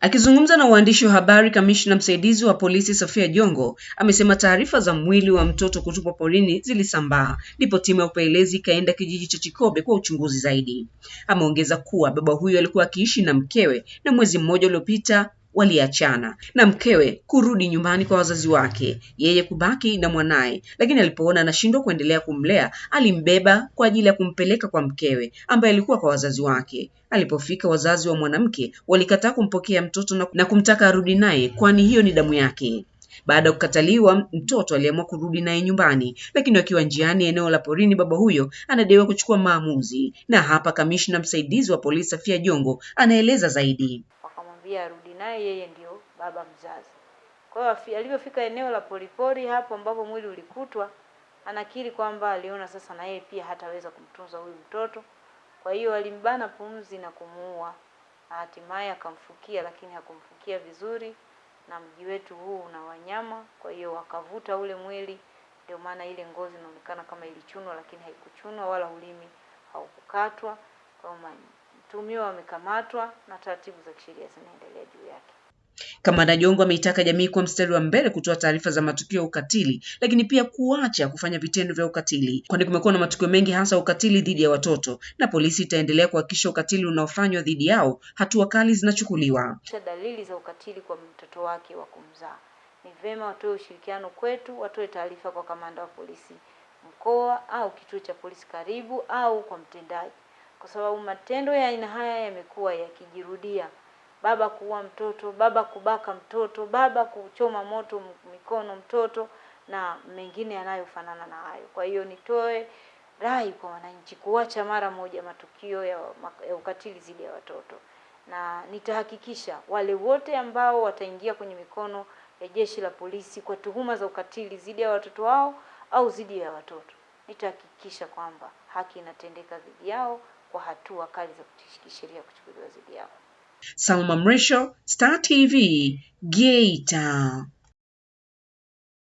Akizungumza na waandishi wa habari, kamishna msaidizi wa polisi Sofia Jongo amesema taarifa za mwili wa mtoto kutupwa porini zilisambaa, ndipo timu ya upelelezi ikaenda kijiji cha Chikobe kwa uchunguzi zaidi. Ameongeza kuwa baba huyo alikuwa akiishi na mkewe na mwezi mmoja uliopita waliachana na mkewe kurudi nyumbani kwa wazazi wake, yeye kubaki na mwanaye, lakini alipoona anashindwa kuendelea kumlea alimbeba kwa ajili ya kumpeleka kwa mkewe ambaye alikuwa kwa wazazi wake. Alipofika, wazazi wa mwanamke walikataa kumpokea mtoto na, kumtaka arudi naye kwani hiyo ni damu yake. Baada ya kukataliwa, mtoto aliamua kurudi naye nyumbani, lakini wakiwa njiani eneo la porini, baba huyo anadaiwa kuchukua maamuzi. Na hapa kamishna msaidizi wa polisi Safia Jongo anaeleza zaidi. Wakamwambia arudi naye, yeye ndio baba mzazi. Kwa hiyo alivyofika eneo la polipori hapo ambapo mwili ulikutwa, anakiri kwamba aliona sasa na yeye pia hataweza kumtunza huyu mtoto, kwa hiyo alimbana pumzi na kumuua, na hatimaye akamfukia, lakini hakumfukia vizuri na mji wetu huu una wanyama, kwa hiyo wakavuta ule mwili, ndio maana ile ngozi inaonekana kama ilichunwa, lakini haikuchunwa wala ulimi haukukatwa. Kwa mtuhumiwa wamekamatwa na taratibu za kisheria zinaendelea juu yake. Kamanda Jongo ameitaka jamii kuwa mstari wa mbele kutoa taarifa za matukio ya ukatili, lakini pia kuacha kufanya vitendo vya ukatili, kwani kumekuwa na matukio mengi hasa ukatili dhidi ya watoto, na polisi itaendelea kuhakikisha ukatili unaofanywa dhidi yao hatua kali zinachukuliwa. Dalili za ukatili kwa mtoto wake wa kumzaa, ni vema watoe ushirikiano kwetu, watoe taarifa kwa kamanda wa polisi mkoa au kituo cha polisi karibu au kwa mtendaji, kwa sababu matendo ya aina haya yamekuwa yakijirudia baba kuua mtoto, baba kubaka mtoto, baba kuchoma moto mikono mtoto na mengine yanayofanana na hayo. Kwa hiyo nitoe rai kwa wananchi kuacha mara moja matukio ya, ya ukatili dhidi ya watoto, na nitahakikisha wale wote ambao wataingia kwenye mikono ya jeshi la polisi kwa tuhuma za ukatili dhidi ya watoto wao au dhidi ya watoto, nitahakikisha kwamba haki inatendeka dhidi yao kwa hatua kali za kisheria kuchukuliwa dhidi yao. Salma Mrisho, Star TV, Geita.